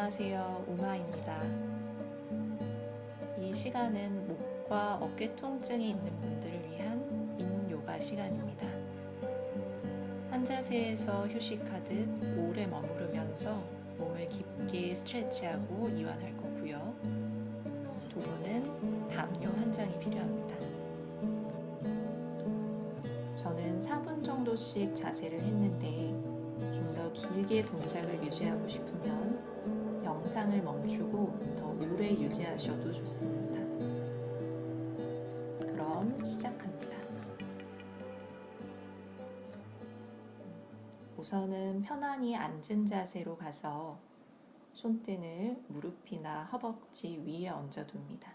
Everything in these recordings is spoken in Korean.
안녕하세요. 우마입니다. 이 시간은 목과 어깨 통증이 있는 분들을 위한 인요가 시간입니다. 한 자세에서 휴식하듯 오래 머무르면서 몸을 깊게 스트레치하고 이완할 거고요. 도구는 담요 한 장이 필요합니다. 저는 4분 정도씩 자세를 했는데 좀 더 길게 동작을 유지하고 싶으면 영상을 멈추고 더 오래 유지하셔도 좋습니다. 그럼 시작합니다. 우선은 편안히 앉은 자세로 가서 손등을 무릎이나 허벅지 위에 얹어둡니다.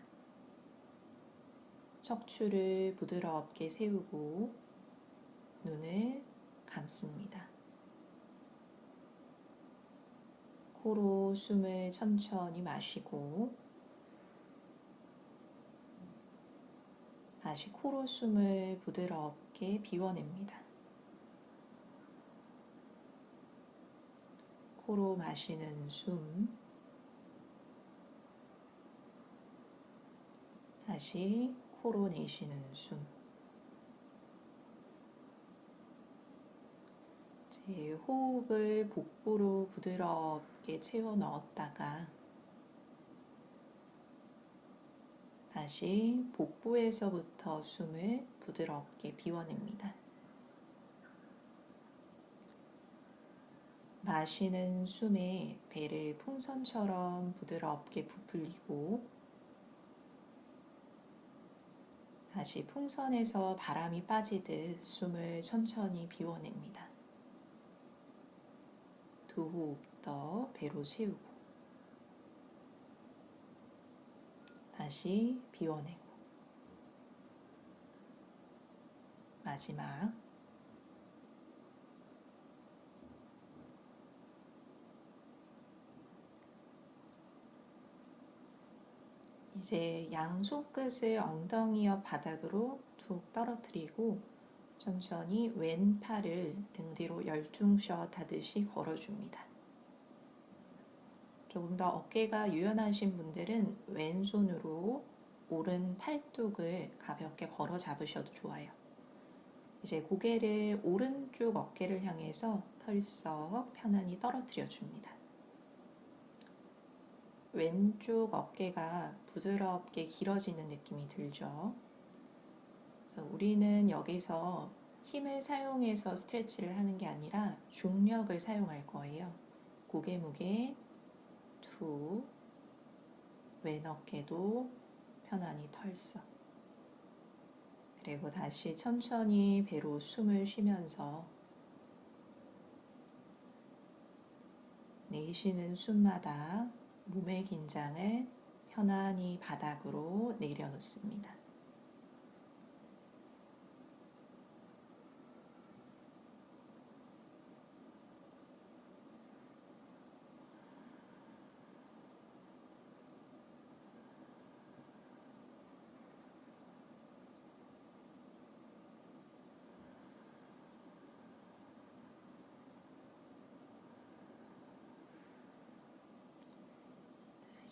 척추를 부드럽게 세우고 눈을 감습니다. 코로 숨을 천천히 마시고 다시 코로 숨을 부드럽게 비워냅니다. 코로 마시는 숨 다시 코로 내쉬는 숨 제 호흡을 복부로 부드럽게 채워 넣었다가 다시 복부에서부터 숨을 부드럽게 비워냅니다. 마시는 숨에 배를 풍선처럼 부드럽게 부풀리고 다시 풍선에서 바람이 빠지듯 숨을 천천히 비워냅니다. 두 호흡 더 배로 채우고 다시 비워내고 마지막 이제 양 손 끝을 엉덩이 옆 바닥으로 툭 떨어뜨리고 천천히 왼팔을 등 뒤로 열중샷 하듯이 걸어줍니다. 조금 더 어깨가 유연하신 분들은 왼손으로 오른 팔뚝을 가볍게 걸어 잡으셔도 좋아요. 이제 고개를 오른쪽 어깨를 향해서 털썩 편안히 떨어뜨려 줍니다. 왼쪽 어깨가 부드럽게 길어지는 느낌이 들죠. 그래서 우리는 여기서 힘을 사용해서 스트레치를 하는 게 아니라 중력을 사용할 거예요. 고개 무게 툭, 왼 어깨도 편안히 털썩. 그리고 다시 천천히 배로 숨을 쉬면서 내쉬는 숨마다 몸의 긴장을 편안히 바닥으로 내려놓습니다.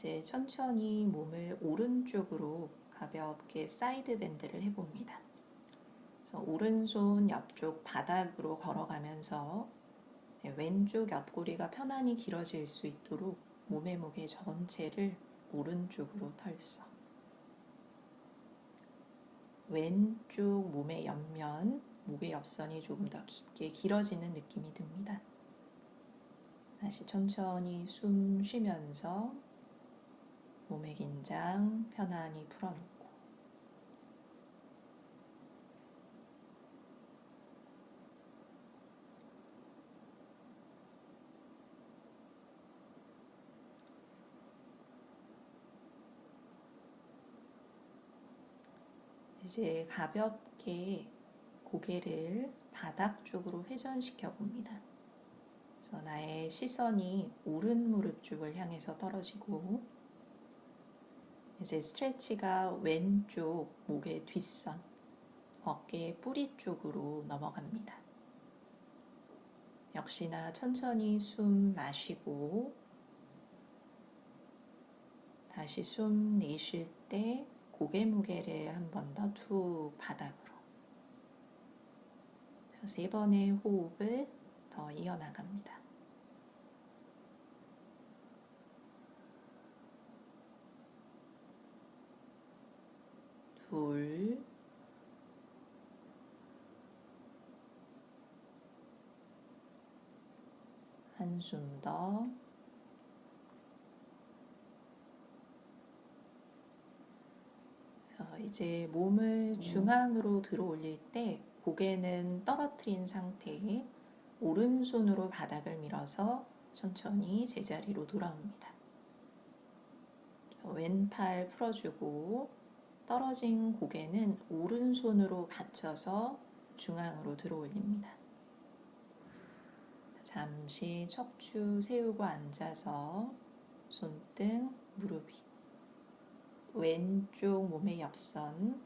이제 천천히 몸을 오른쪽으로 가볍게 side bend를 해봅니다. 그래서 오른손 옆쪽 바닥으로 걸어가면서 네, 왼쪽 옆구리가 편안히 길어질 수 있도록 몸의 무게 전체를 오른쪽으로 털썩. 왼쪽 몸의 옆면, 목의 옆선이 조금 더 깊게 길어지는 느낌이 듭니다. 다시 천천히 숨 쉬면서 몸의 긴장 편안히 풀어놓고 이제 가볍게 고개를 바닥 쪽으로 회전시켜 봅니다. 그래서 나의 시선이 오른 무릎 쪽을 향해서 떨어지고 이제 스트레치가 왼쪽 목의 뒷선, 어깨 뿌리 쪽으로 넘어갑니다. 역시나 천천히 숨 마시고 다시 숨 내쉴 때 고개 무게를 한 번 더 툭 바닥으로. 세 번의 호흡을 더 이어나갑니다. 둘, 한숨 더. 어, 이제 몸을 중앙으로 들어 올릴 때 고개는 떨어뜨린 상태에 오른손으로 바닥을 밀어서 천천히 제자리로 돌아옵니다. 왼팔 풀어주고 떨어진 고개는 오른손으로 받쳐서 중앙으로 들어 올립니다. 잠시 척추 세우고 앉아서 손등, 무릎 위 왼쪽 몸의 옆선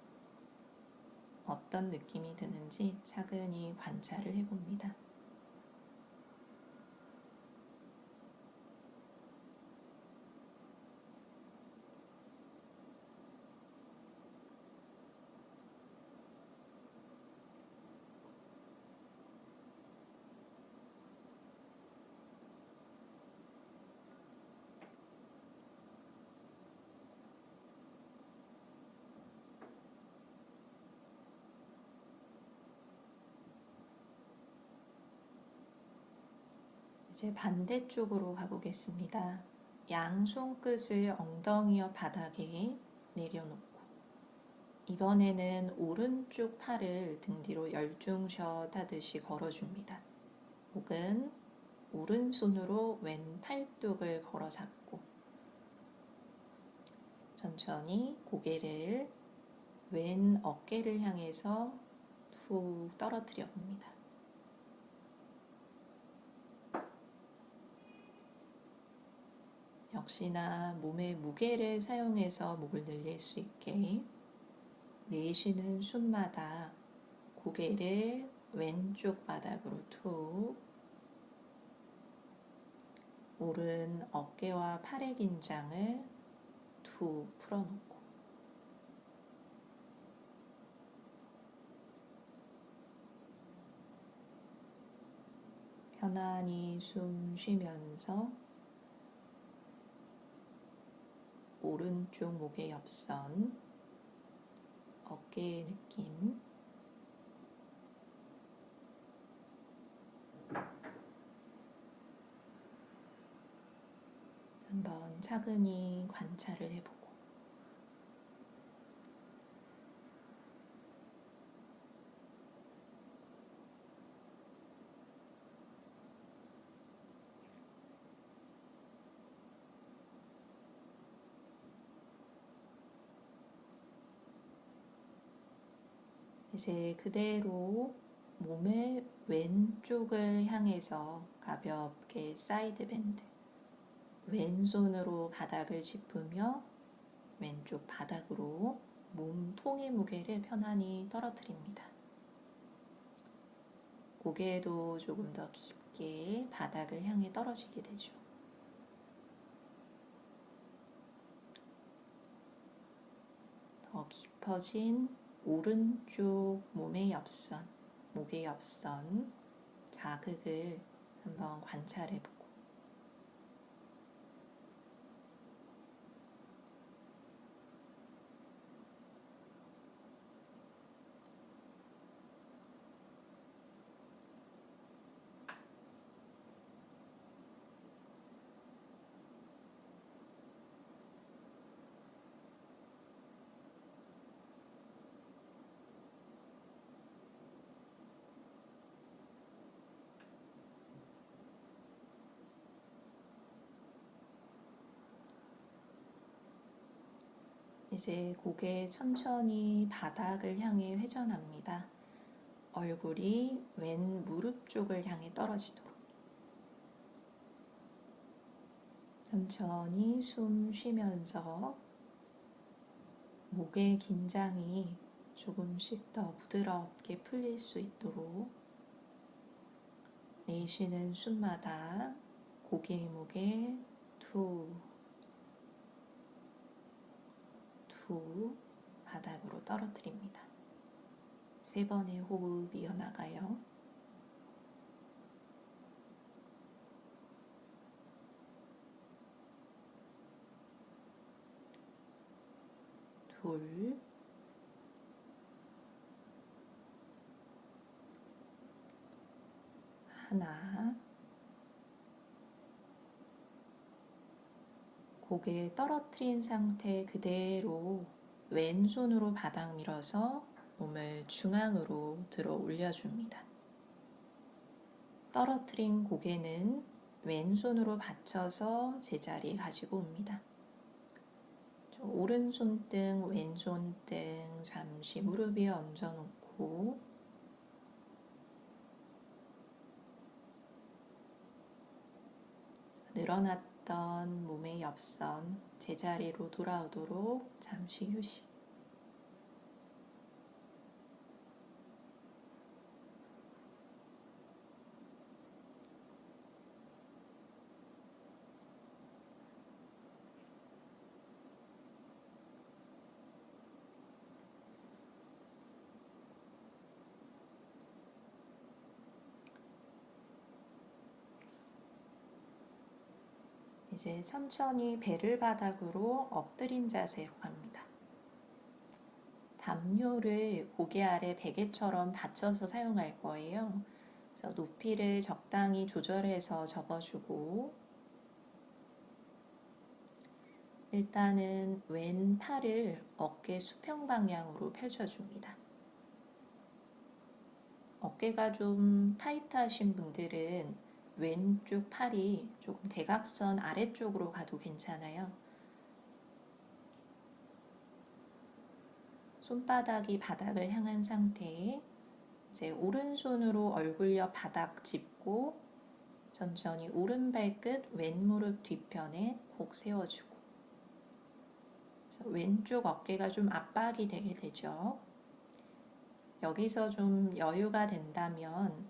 어떤 느낌이 드는지 차근히 관찰을 해봅니다. 이제 반대쪽으로 가보겠습니다. 양 손끝을 엉덩이 옆 바닥에 내려놓고 이번에는 오른쪽 팔을 등 뒤로 열중샷 하듯이 걸어줍니다. 혹은 오른손으로 왼 팔뚝을 걸어 잡고 천천히 고개를 왼 어깨를 향해서 툭 떨어뜨려 봅니다. 역시나 몸의 무게를 사용해서 목을 늘릴 수 있게 내쉬는 숨마다 고개를 왼쪽 바닥으로 툭. 오른 어깨와 팔의 긴장을 툭 풀어놓고. 편안히 숨 쉬면서 오른쪽 목의 옆선, 어깨의 느낌, 한번 차근히 관찰을 해보고 이제 그대로 몸의 왼쪽을 향해서 가볍게 side bend 왼손으로 바닥을 짚으며 왼쪽 바닥으로 몸통의 무게를 편안히 떨어뜨립니다. 고개도 조금 더 깊게 바닥을 향해 떨어지게 되죠. 더 깊어진 오른쪽 몸의 옆선, 목의 옆선 자극을 한번 관찰해 보고 이제 고개 천천히 바닥을 향해 회전합니다. 얼굴이 왼 무릎 쪽을 향해 떨어지도록. 천천히 숨 쉬면서 목의 긴장이 조금씩 더 부드럽게 풀릴 수 있도록 내쉬는 숨마다 고개의 목에 툭 후 바닥으로 떨어뜨립니다. 세 번의 호흡 이어나가요. 둘, 하나, 고개 떨어뜨린 상태 그대로 왼손으로 바닥 밀어서 몸을 중앙으로 들어 올려줍니다. 떨어뜨린 고개는 왼손으로 받쳐서 제자리에 가지고 옵니다. 오른손 등, 왼손 등 잠시 무릎 위에 얹어놓고 늘어났 던 몸의 옆선 제자리로 돌아오도록 잠시 휴식. 이제 천천히 배를 바닥으로 엎드린 자세로 갑니다. 담요를 고개 아래 베개처럼 받쳐서 사용할 거예요. 그래서 높이를 적당히 조절해서 접어주고 일단은 왼 팔을 어깨 수평 방향으로 펼쳐줍니다. 어깨가 좀 타이트하신 분들은 왼쪽 팔이 조금 대각선 아래쪽으로 가도 괜찮아요. 손바닥이 바닥을 향한 상태에 이제 오른손으로 얼굴 옆 바닥 짚고 천천히 오른 발끝 왼 무릎 뒤편에 꼭 세워주고 왼쪽 어깨가 좀 압박이 되게 되죠. 여기서 좀 여유가 된다면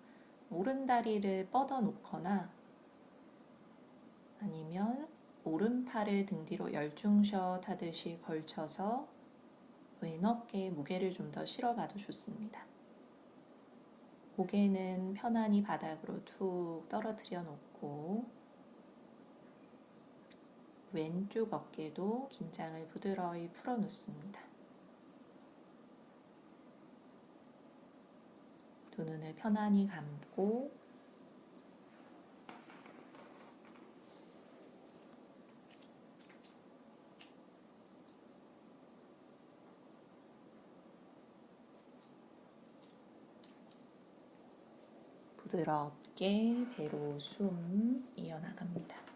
오른다리를 뻗어 놓거나 아니면 오른팔을 등 뒤로 열중샷 하듯이 걸쳐서 왼 어깨에 무게를 좀 더 실어봐도 좋습니다. 고개는 편안히 바닥으로 툭 떨어뜨려 놓고 왼쪽 어깨도 긴장을 부드러이 풀어 놓습니다. 두 눈을 편안히 감고 부드럽게 배로 숨 이어나갑니다.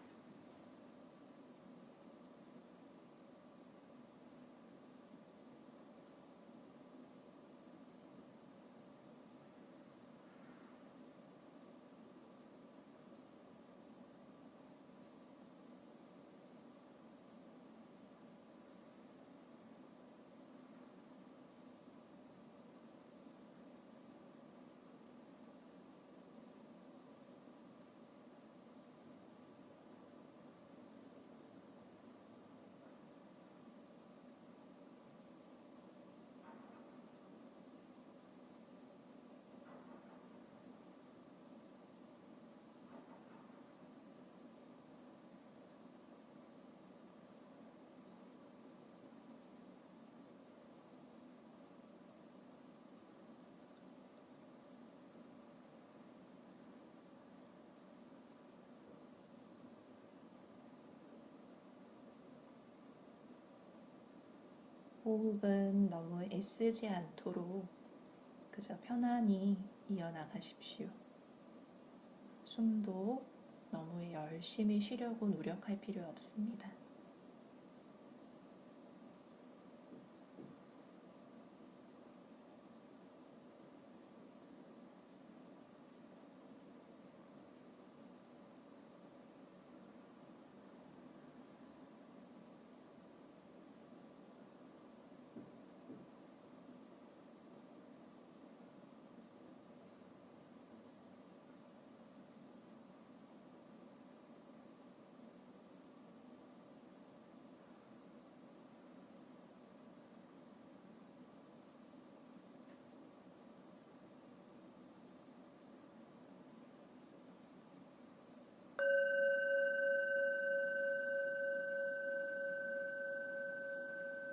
호흡은 너무 애쓰지 않도록 그저 편안히 이어나가십시오. 숨도 너무 열심히 쉬려고 노력할 필요 없습니다.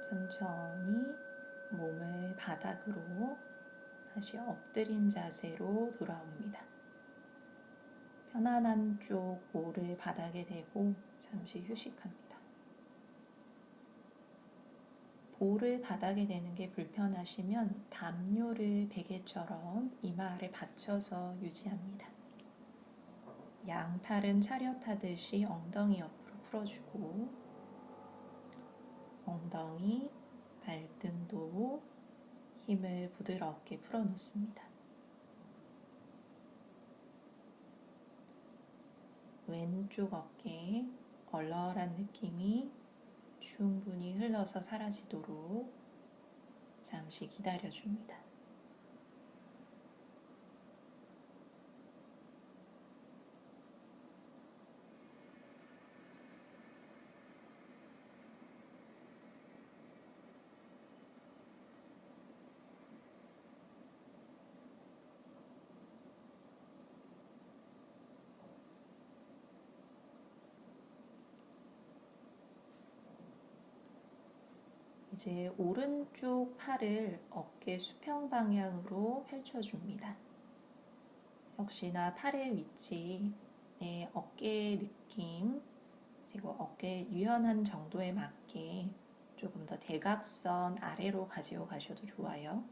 천천히 몸을 바닥으로 다시 엎드린 자세로 돌아옵니다. 편안한 쪽 모를 바닥에 대고 잠시 휴식합니다. 볼을 바닥에 대는 게 불편하시면 담요를 베개처럼 이마 아래 받쳐서 유지합니다. 양팔은 차렷하듯이 엉덩이 옆으로 풀어주고 엉덩이, 발등도 힘을 부드럽게 풀어놓습니다. 왼쪽 어깨 얼얼한 느낌이 충분히 흘러서 사라지도록 잠시 기다려줍니다. 이제 오른쪽 팔을 어깨 수평 방향으로 펼쳐줍니다. 역시나 팔의 위치, 내 어깨의 느낌, 그리고 어깨 유연한 정도에 맞게 조금 더 대각선 아래로 가지고 가셔도 좋아요.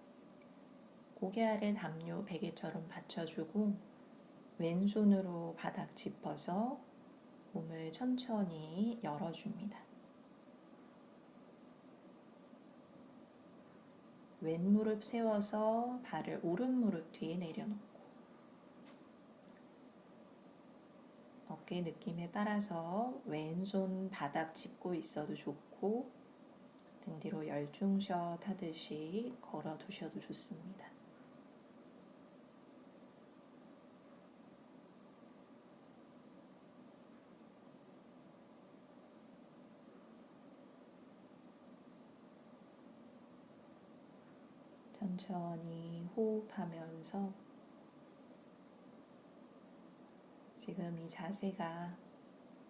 고개 아래 담요 베개처럼 받쳐주고 왼손으로 바닥 짚어서 몸을 천천히 열어줍니다. 왼 무릎 세워서 발을 오른 무릎 뒤에 내려놓고 어깨 느낌에 따라서 왼손 바닥 짚고 있어도 좋고 등 뒤로 열중샷 하듯이 걸어 두셔도 좋습니다. 천천히 호흡하면서 지금 이 자세가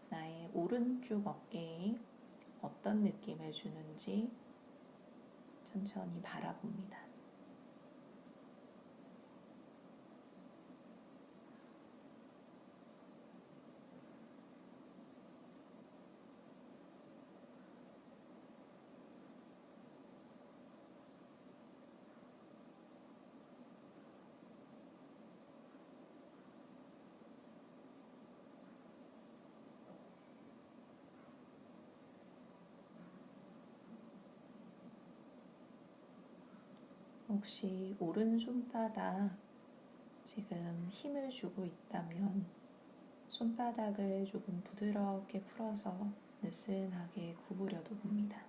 나의 오른쪽 어깨에 어떤 느낌을 주는지 천천히 바라봅니다. 혹시 오른 손바닥 지금 힘을 주고 있다면 손바닥을 조금 부드럽게 풀어서 느슨하게 구부려도 봅니다.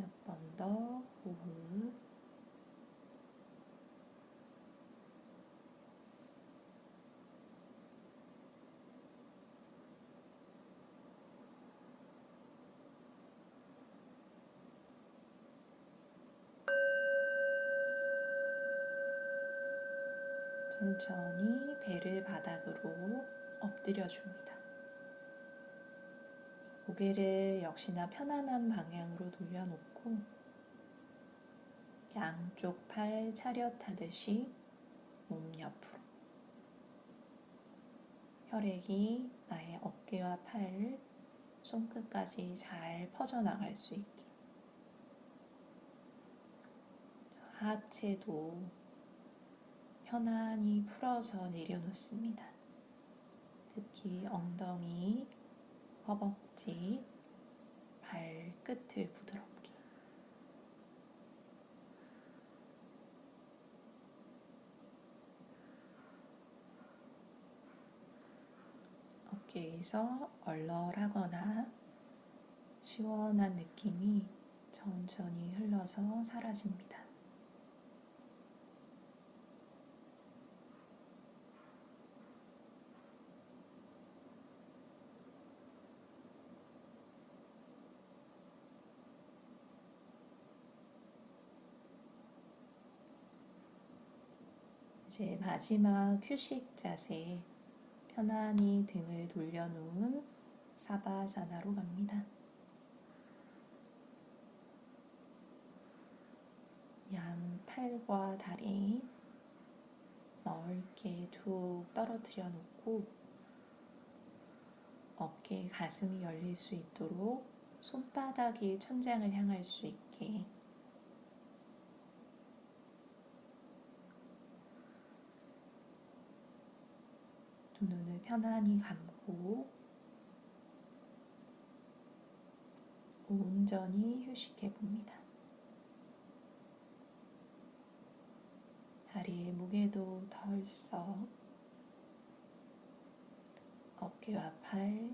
몇 번 더 호흡. 천천히 배를 바닥으로 엎드려 줍니다. 고개를 역시나 편안한 방향으로 돌려놓고 양쪽 팔 차렷하듯이 몸 옆으로 혈액이 나의 어깨와 팔, 손끝까지 잘 퍼져나갈 수 있게 하체도 편안히 풀어서 내려놓습니다. 특히 엉덩이, 허벅지, 발끝을 부드럽게. 어깨에서 얼얼하거나 시원한 느낌이 천천히 흘러서 사라집니다. 이제 마지막 휴식 자세 편안히 등을 돌려놓은 사바사나로 갑니다. 양 팔과 다리 넓게 툭 떨어뜨려 놓고 어깨, 가슴이 열릴 수 있도록 손바닥이 천장을 향할 수 있게 두 눈을 편안히 감고 온전히 휴식해 봅니다. 다리의 무게도 덜썩 어깨와 팔,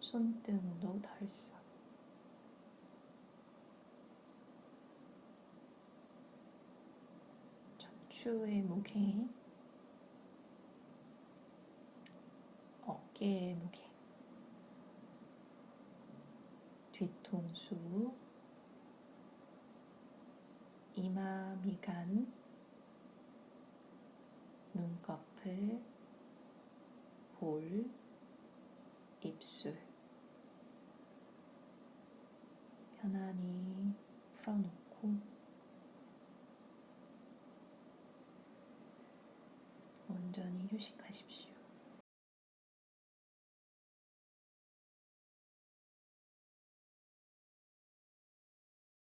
손등도 덜썩 척추의 무게 어깨의 무게, 뒤통수, 이마 미간, 눈꺼풀, 볼, 입술. 편안히 풀어놓고. 온전히 휴식하십시오.